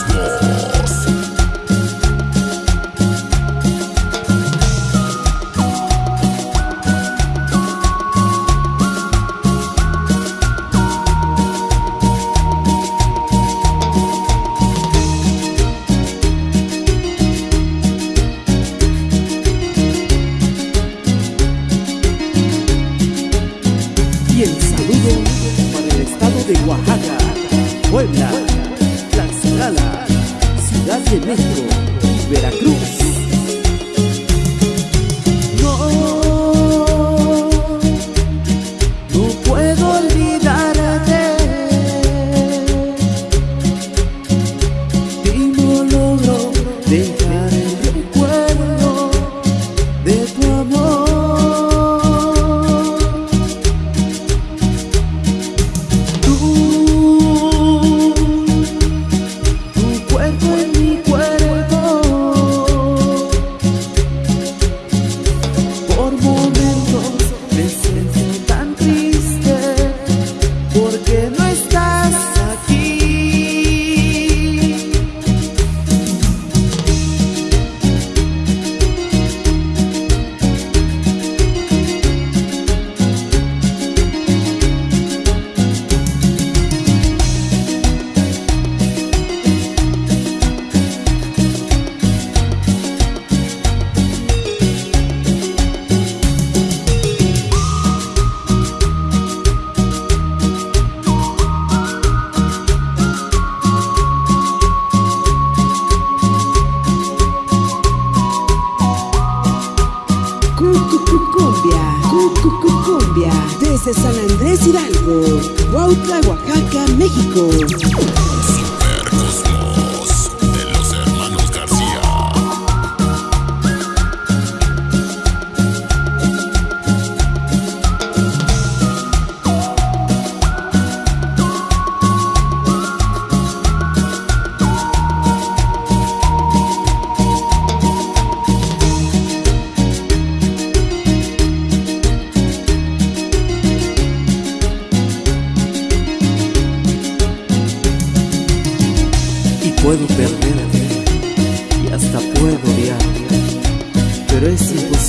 Score. Veracruz. Cumbia, desde San Andrés Hidalgo, Huautla, Oaxaca, México. puedo perderte y hasta puedo odiarte, pero es imposible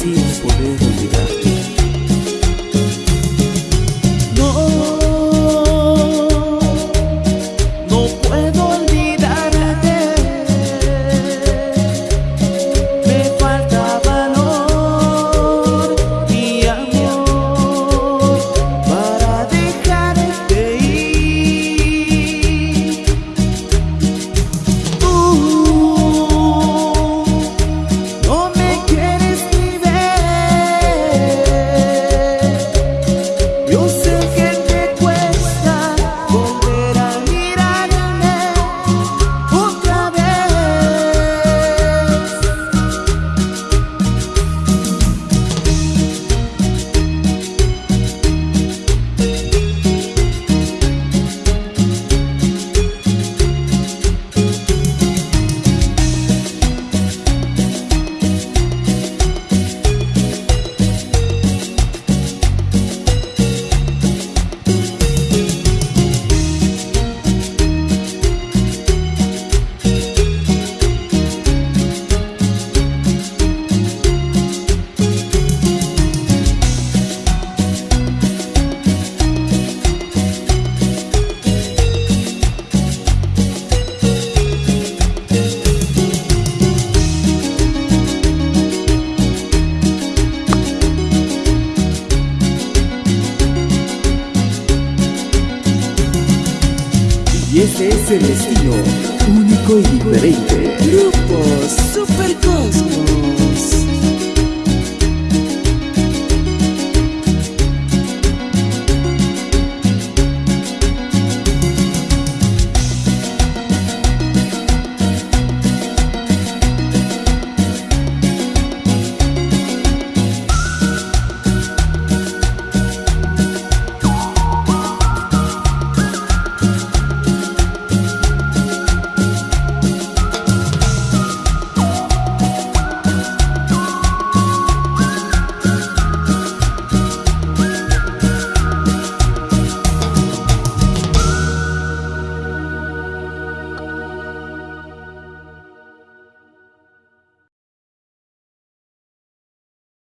Y ese es el estilo único y diferente. Grupo Super Cosmo.